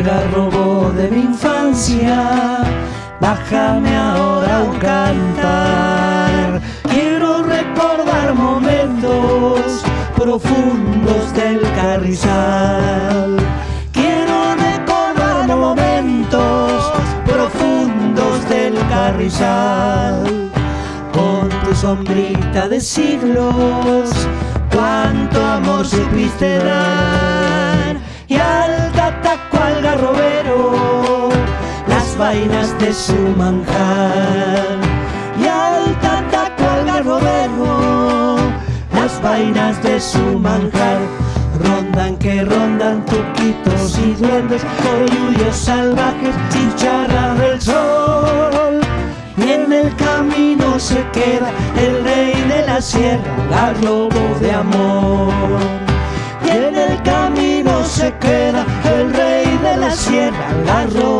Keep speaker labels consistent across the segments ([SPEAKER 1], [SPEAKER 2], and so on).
[SPEAKER 1] algarrobo de mi infancia, bájame ahora un cantar. Quiero recordar momentos profundos del carrizal. Quiero recordar momentos profundos del carrizal. Con tu sombrita de siglos, cuánto amor supiste dar. Vainas de su manjar. Y al tataco al garrobero, las vainas de su manjar. Rondan que rondan tuquitos y duendes, coyullos salvajes, chicharras del sol. Y en el camino se queda el rey de la sierra, garrobo de amor. Y en el camino se queda el rey de la sierra, garrobo de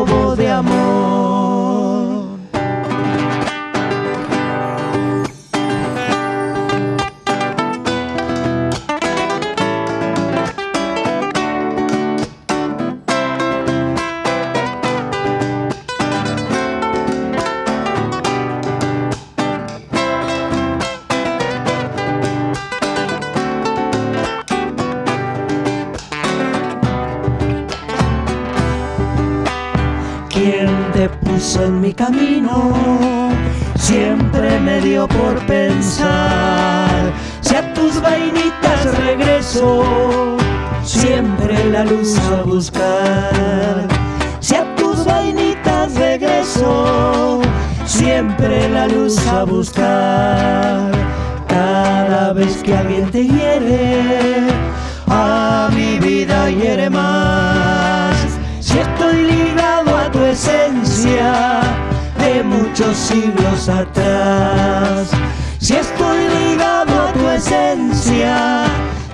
[SPEAKER 1] en mi camino? Siempre me dio por pensar. Si a tus vainitas regreso, siempre la luz a buscar. Si a tus vainitas regreso, siempre la luz a buscar. Cada vez que alguien te de muchos siglos atrás. Si estoy ligado a tu esencia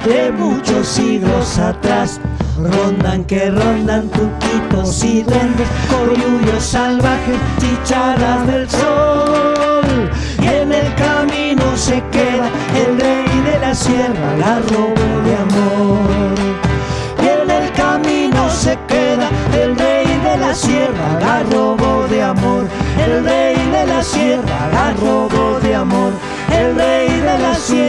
[SPEAKER 1] de muchos siglos atrás. Rondan que rondan tuquitos y duendes, coyullos salvajes, chicharas del sol. Y en el camino se queda el rey de la sierra, garrobo de amor. Y en el camino se queda el rey de la sierra, garrobo de el rey de la sierra la robó de amor, el rey de la sierra.